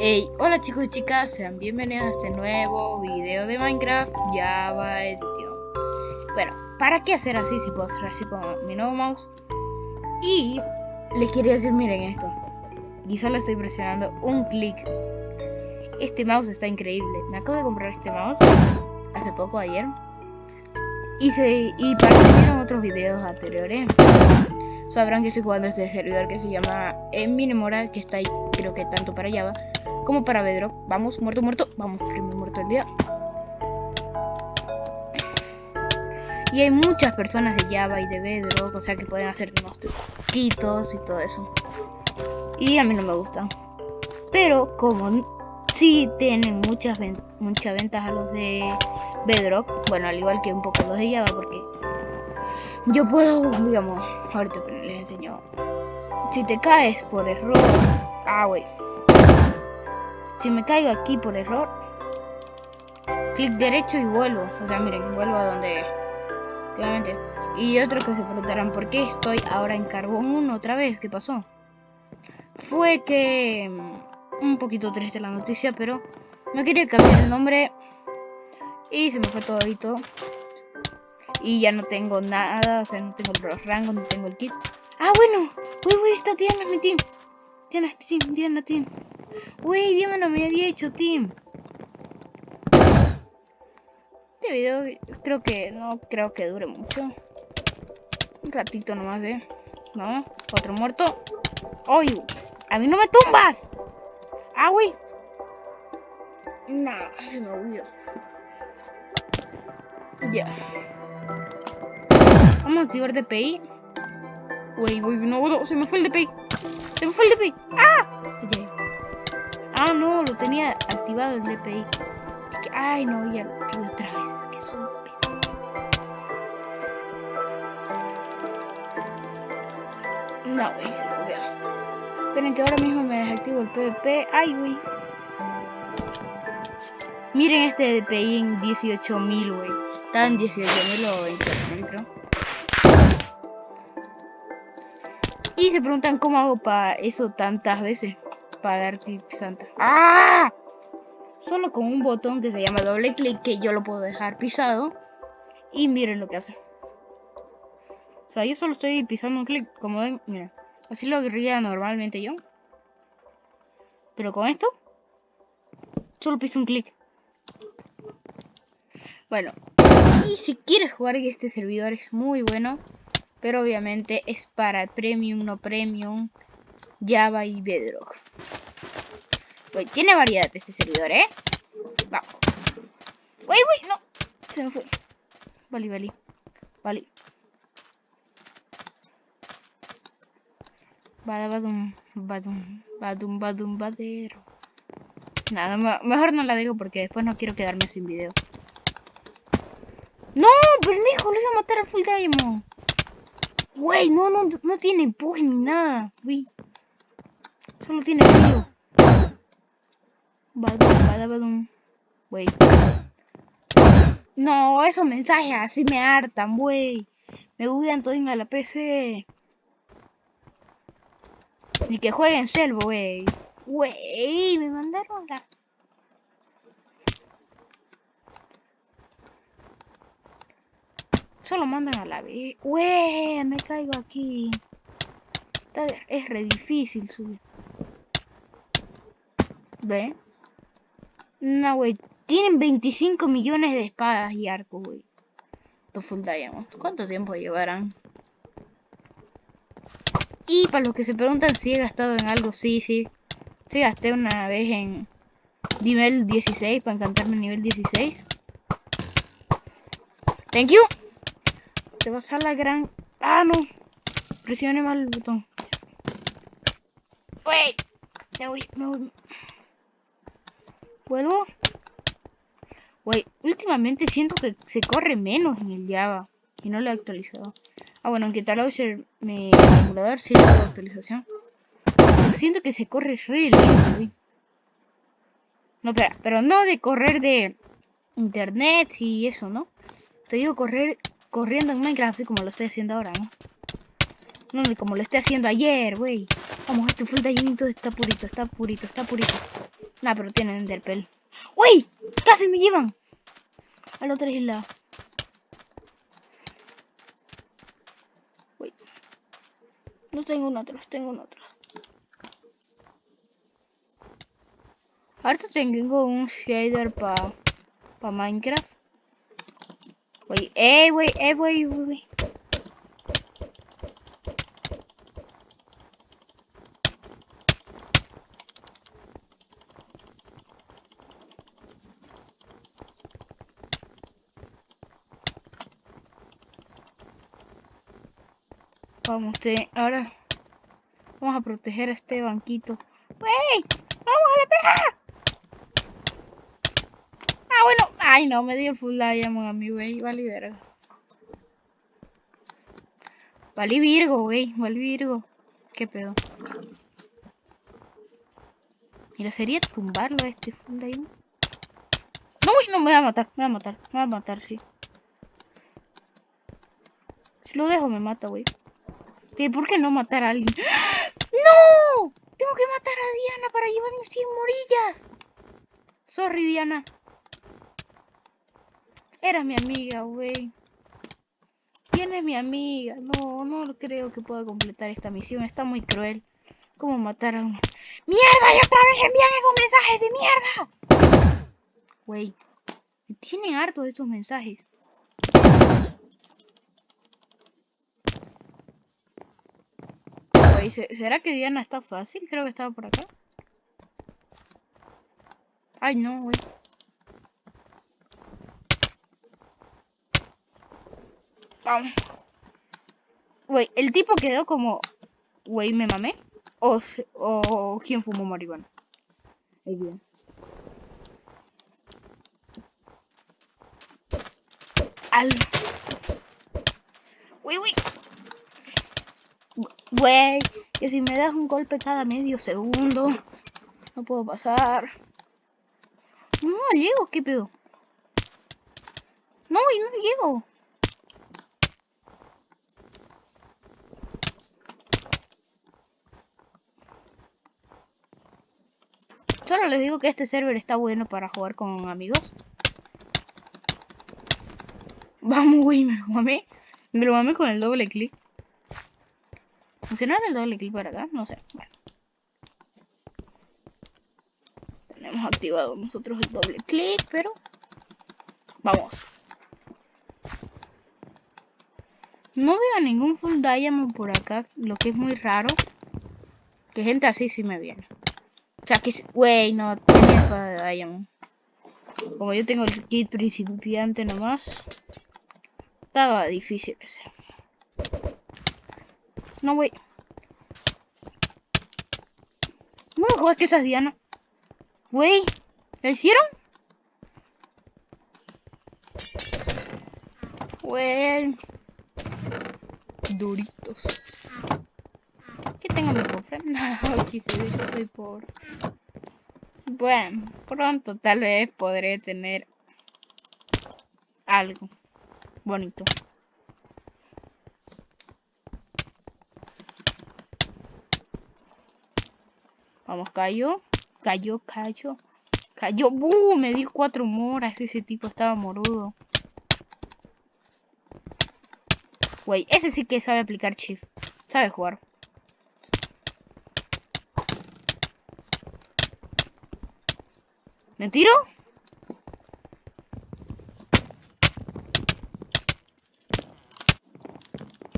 Hey, hola chicos y chicas, sean bienvenidos a este nuevo video de Minecraft Java Edition. Bueno, ¿para qué hacer así si puedo hacer así con mi nuevo mouse? Y les quería decir, miren esto. Y solo estoy presionando un clic. Este mouse está increíble. Me acabo de comprar este mouse hace poco, ayer. Y, se, y para que vieron otros videos anteriores, sabrán que estoy jugando este servidor que se llama Minimoral, que está ahí, creo que tanto para Java como para Bedrock. Vamos, muerto, muerto. Vamos, primer muerto el día. Y hay muchas personas de Java y de Bedrock, o sea que pueden hacer unos truquitos y todo eso. Y a mí no me gustan. Pero como sí tienen muchas, muchas ventajas los de Bedrock, bueno, al igual que un poco los de Java, porque yo puedo, digamos, ahorita les enseño. Si te caes por error, ah, güey. Si me caigo aquí por error, clic derecho y vuelvo. O sea, miren, vuelvo a donde... Obviamente. Y otros que se preguntarán, ¿por qué estoy ahora en Carbón 1 otra vez? ¿Qué pasó? Fue que... Mm, un poquito triste la noticia, pero... No quería cambiar el nombre. Y se me fue todo todo. Y ya no tengo nada, o sea, no tengo los rangos, no tengo el kit. Ah, bueno. Uy, uy, está Diana, mi team. Diana, team, Diana, team. Uy, no me había hecho team. Este video creo que no creo que dure mucho. Un ratito nomás, ¿eh? No, otro muerto. ¡Ay! ¡A mí no me tumbas! ¡Ah, güey! Nah, se me olvidó. Ya. Vamos a activar DPI. Uy, uy, no, no, se me fue el DPI. Se me fue el DPI. ¡Ah! Ya. Ah, no, lo tenía activado el DPI. Ay, no, ya lo activé otra vez. Que soy No, güey. Esperen que ahora mismo me desactivo el PvP. Ay, güey. Miren este DPI en 18.000, güey. Está en 18.000 o 20.000, creo. Y se preguntan cómo hago para eso tantas veces. Para dar tips santa. ¡Ah! Solo con un botón que se llama doble clic que yo lo puedo dejar pisado. Y miren lo que hace. O sea, yo solo estoy pisando un clic, como ven, miren. Así lo haría normalmente yo. Pero con esto, solo piso un clic. Bueno, y si quieres jugar este servidor es muy bueno. Pero obviamente es para Premium, no Premium, Java y Bedrock. Pues tiene variedad este servidor, ¿eh? Vamos. Uy, uy, no. Se me fue. Vale, vale. Vale. Badum, badum, badum, badum, badero. Nada, mejor no la digo porque después no quiero quedarme sin video. No, pendejo, le iba a matar al Full Diamond. Güey, no, no, no tiene empuje ni nada, güey. Solo tiene frío. Güey. No, esos mensajes así me hartan, güey. Me buguean todo a la PC. Y que jueguen selvo, güey. Güey, me mandaron la... Solo mandan a la vez. Wey, me caigo aquí. Es re difícil subir. ¿Ve? No, güey. Tienen 25 millones de espadas y arcos, güey. Full Diamond. ¿Cuánto tiempo llevarán? Y para los que se preguntan si he gastado en algo, sí, sí. Sí, gasté una vez en nivel 16 para encantarme nivel 16. Thank you. Te vas a la gran... Ah, no. Presione mal el botón. Wait. Me voy, me voy. ¿Vuelvo? Wey, últimamente siento que se corre menos en el Java. Y no lo he actualizado. Ah, bueno, aunque tal vez mi emulador sí la actualización. Siento que se corre re No, espera, pero no de correr de internet y eso, ¿no? Te digo correr corriendo en Minecraft, así como lo estoy haciendo ahora, ¿no? No, como lo esté haciendo ayer, güey. Vamos, este full diamond está purito, está purito, está purito. Nah, pero tienen enderpell. ¡Uy! ¡Casi me llevan! A la otra isla. Uy. No tengo un otro, tengo un otro. Ahorita tengo un shader para pa Minecraft. Wey, eh, wey, eh, wey, wey. Vamos, te, ahora vamos a proteger a este banquito. ¡Wey! ¡Vamos a la pega! Ah, bueno. Ay, no, me dio full diamond a mi güey. Vale, verga. Vale, Virgo, güey. Vale, Virgo. ¿Qué pedo? Mira, sería tumbarlo a este full diamond. No, güey, no, me va a matar. Me va a matar. Me va a matar, sí. Si lo dejo, me mata, güey. ¿Por qué no matar a alguien? ¡No! Tengo que matar a Diana para llevarme 100 morillas. Sorry, Diana. Era mi amiga, güey. ¿Quién es mi amiga? No, no creo que pueda completar esta misión. Está muy cruel. ¿Cómo matar a una? ¡Mierda! ¡Y otra vez envían esos mensajes de mierda! Güey. Me tienen harto de esos mensajes. ¿Será que Diana está fácil? Creo que estaba por acá. Ay, no, güey. Vamos. Güey, el tipo quedó como... Güey, ¿me mamé? O, o quién fumó marihuana. Ahí bien. Al... Uy, uy. Güey, que si me das un golpe cada medio segundo, no puedo pasar. No, llego, ¿qué pedo? No, y no llego. Solo les digo que este server está bueno para jugar con amigos. Vamos, güey, me lo mamé. Me lo mamé con el doble clic. ¿Funcionará el doble clic para acá? No sé. Bueno. Tenemos activado nosotros el doble clic, pero... Vamos. No veo ningún full diamond por acá, lo que es muy raro. Que gente así sí me viene. O sea que... Wey, no, tenía espada de diamond. Como yo tengo el kit principiante nomás. Estaba difícil ese. No, güey. No me que esas Diana. Güey, ¿la hicieron? Güey. Duritos. ¿Qué tengo mi cofre? No, aquí se ve que soy pobre. Bueno, pronto tal vez podré tener algo bonito. Vamos, cayó. Cayó, cayó. Cayó. ¡Buu! Me dio cuatro moras. Ese tipo estaba morudo. Güey, ese sí que sabe aplicar shift. Sabe jugar. ¿Me tiro?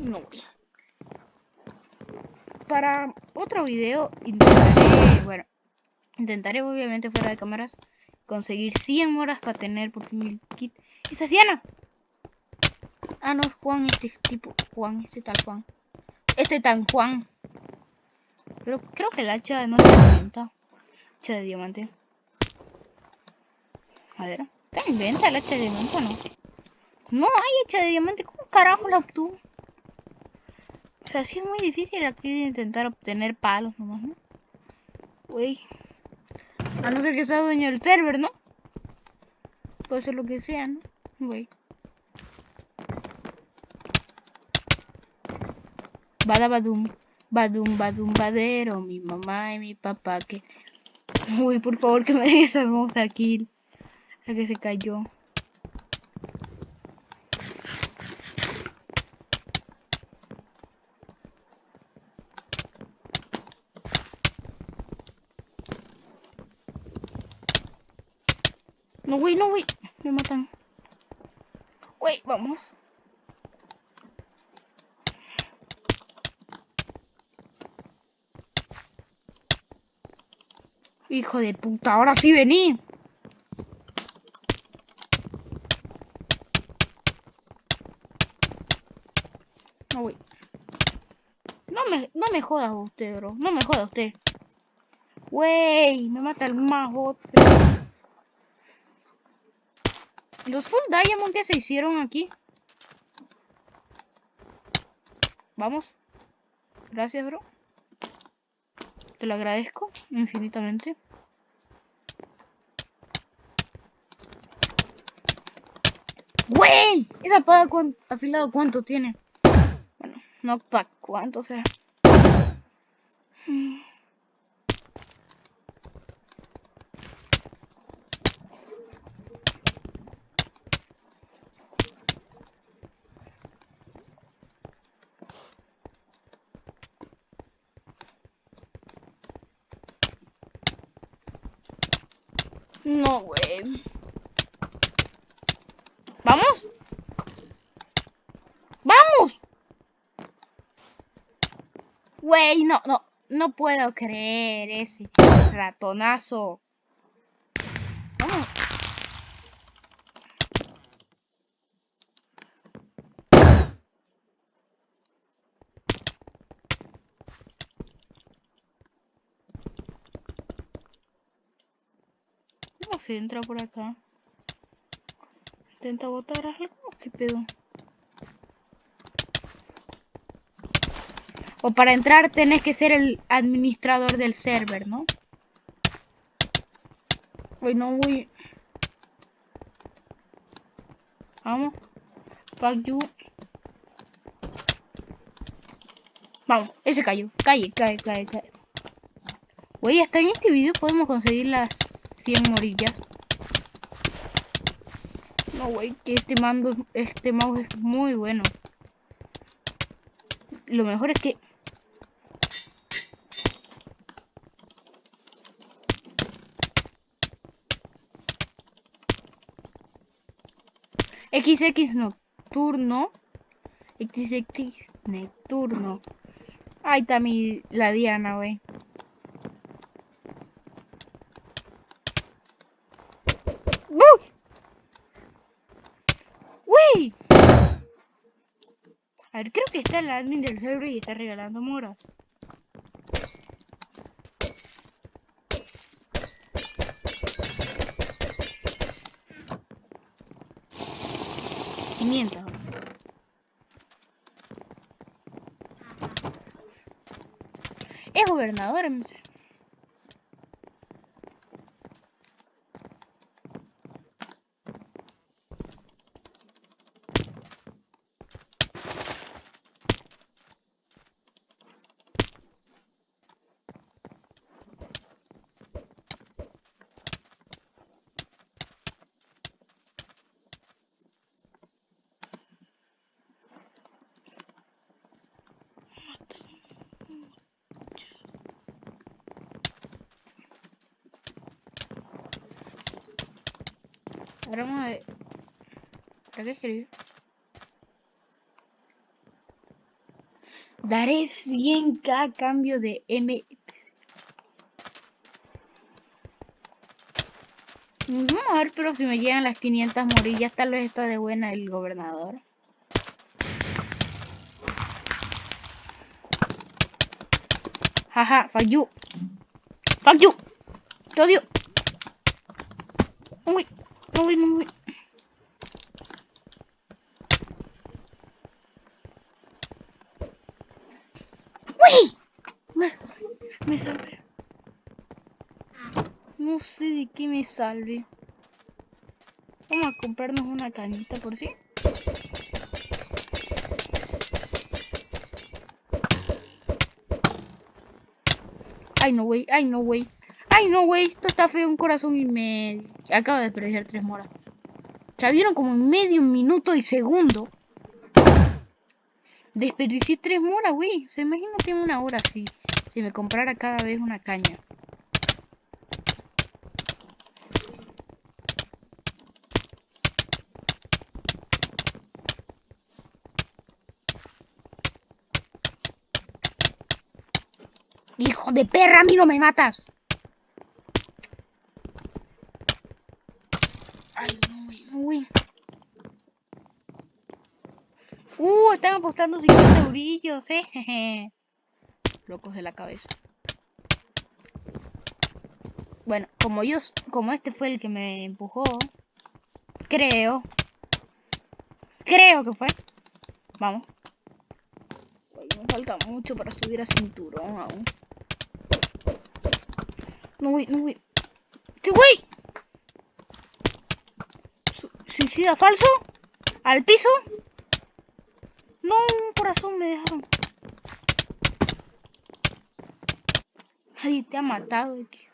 No, para otro video intentaré, intentaré obviamente fuera de cámaras conseguir 100 horas para tener por fin el kit. ¿Es Asiana? Ah, no, es Juan, este tipo, Juan, este tal Juan. Este tan Juan. Pero creo que el hacha no se inventa. Hacha de diamante. A ver, ¿está en venta el hacha de diamante o no? No hay hacha de diamante, ¿cómo carajo la obtuvo? O sea, sí es muy difícil aquí intentar obtener palos nomás, ¿no? Uy. A no ser que sea dueño del server, ¿no? Puede ser lo que sea, ¿no? Güey. Badabadum, badum, badum, badero, mi mamá y mi papá que... Uy, por favor que me den esa hermosa kill. La que se cayó. No, güey, no, güey. Me matan. Güey, Hijo de puta, ahora sí vení. No me, no me jodas usted, bro. No me jodas usted. Wey, me mata el más bot. Los full diamond que se hicieron aquí. Vamos. Gracias, bro. Te lo agradezco infinitamente. ¡Wey! ¿Esa espada afilado cuánto tiene? Bueno, no cuánto será. No, güey. ¿Vamos? ¡Vamos! Güey, no, no. Puedo creer ese ratonazo. ¿Cómo se entra por acá? Intenta botar algo. ¿Qué pedo? O para entrar tenés que ser el administrador del server, ¿no? Uy, no voy. Vamos. Fuck you. Vamos, ese cayó. Calle, cae, cae, cae. Güey, hasta en este video podemos conseguir las 100 morillas. No, güey, que este mando, este mouse es muy bueno. Lo mejor es que... XX nocturno. XX nocturno. Ahí está mi, la Diana, güey. A ver, creo que está el admin del server y está regalando moras. Es gobernador Ahora vamos a ver. ¿Para qué escribir? Daré 100k a cambio de M. Vamos a ver, pero si me llegan las 500 morillas, tal vez está de buena el gobernador. Jaja, fuck you. Fuck. Te odio. Uy. Uy, uy. ¡Uy! Me, me salvé. No sé de qué me salve. Vamos a comprarnos una cañita por si. Ay, no, güey. Ay, no, güey. Ay, no, güey. Esto está feo. Un corazón y medio. Acabo de desperdiciar tres moras. Ya vieron como en medio minuto y segundo. Desperdicié tres moras, güey. Se imagina que una hora así. Si me comprara cada vez una caña. Hijo de perra, a mí no me matas. Ay, no, güey, no, güey. Apostando 50 eurillos, eh. Locos de la cabeza. Bueno, como yo, como este fue el que me empujó, creo, creo que fue. Vamos. Me falta mucho para subir a cinturón aún. No, güey, no, güey. ¡Sí, güey! ¿Suicida falso? ¿Al piso? No, un corazón me dejaron. Ay, te ha matado, aquí.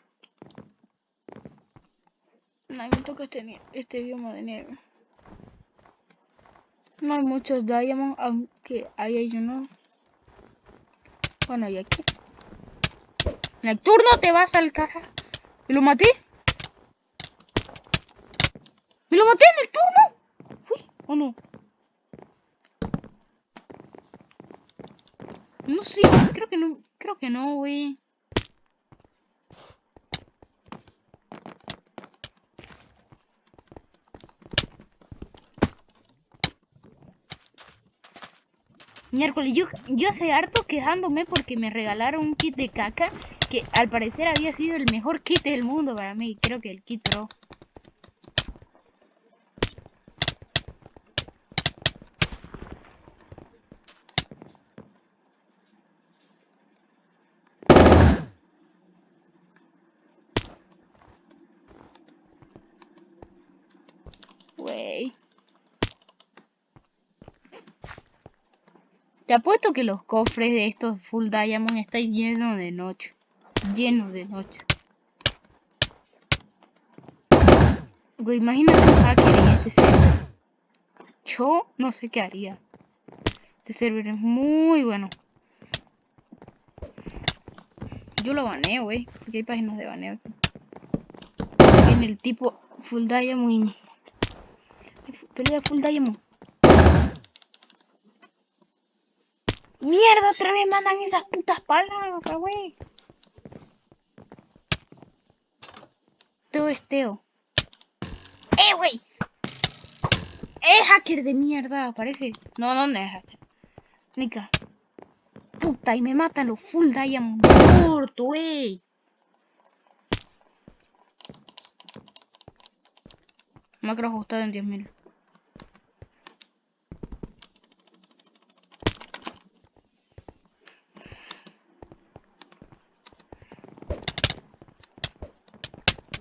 Ay, me toca este, este bioma de nieve. No hay muchos diamonds, aunque ahí hay uno. Bueno, y aquí. Necturno, te vas al caja. ¿Me lo maté? ¿Me lo maté, Necturno? Uy, ¿o no? No sé, creo que no, creo que no, güey. Miércoles, yo, yo sé harto quejándome porque me regalaron un kit de caca que al parecer había sido el mejor kit del mundo para mí. Creo que el kit pro. Te apuesto que los cofres de estos Full Diamond están llenos de noche. Llenos de noche. Güey, imagínate un en este server. Yo no sé qué haría. Este server es muy bueno. Yo lo baneo, güey. Porque hay páginas de baneo. En el tipo Full Diamond. Pelea Full Diamond. Mierda, otra vez mandan esas putas palabras, güey. Todo es Teo. ¡Eh, güey! Es hacker de mierda, parece. No, no, no es hacker. Nica. Puta, y me matan los full diamond muerto, güey. Macro ajustado en 10.000.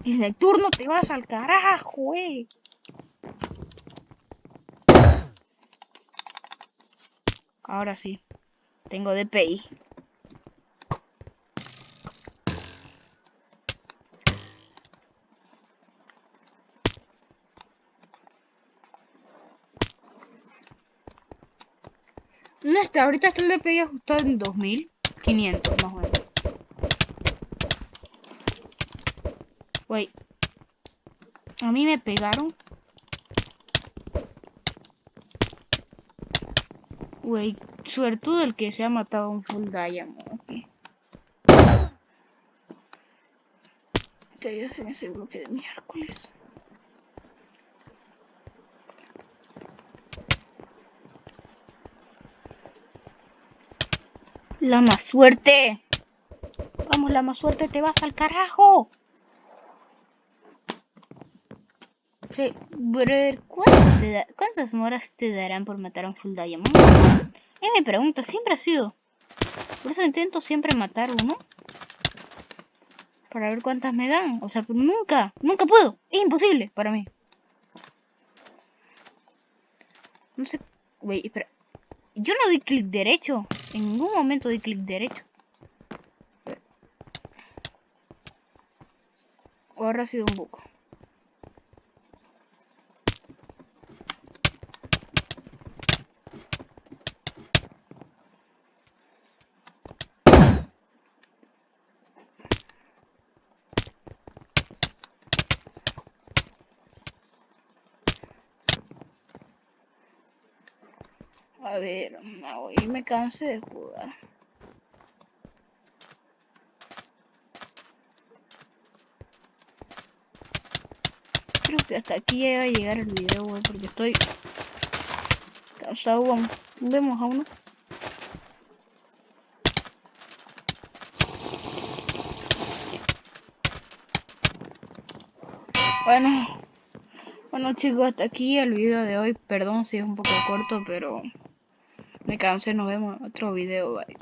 Y el turno te vas al carajo, güey. Ahora sí. Tengo DPI. No, está, ahorita está el DPI ajustado en 2500 más o menos. Güey. A mí me pegaron. Güey, suertudo el que se ha matado a un full diamond. Okay. Que ya se me hace bloque de miércoles. La más suerte. Vamos, la más suerte, te vas al carajo. Sí, brother, ¿cuántas moras te darán por matar a un full diamond? Es mi pregunta, siempre ha sido. Por eso intento siempre matar uno. Para ver cuántas me dan. O sea, nunca, nunca puedo. Es imposible para mí. No sé. Güey, espera. Yo no di clic derecho. En ningún momento di clic derecho. O habrá sido un buco. A ver, hoy me cansé de jugar. Creo que hasta aquí llega a llegar el video, porque estoy cansado. Vamos, vemos a uno. Bueno, bueno chicos, hasta aquí el video de hoy. Perdón si es un poco corto, pero me cansé. Nos vemos en otro video. Bye.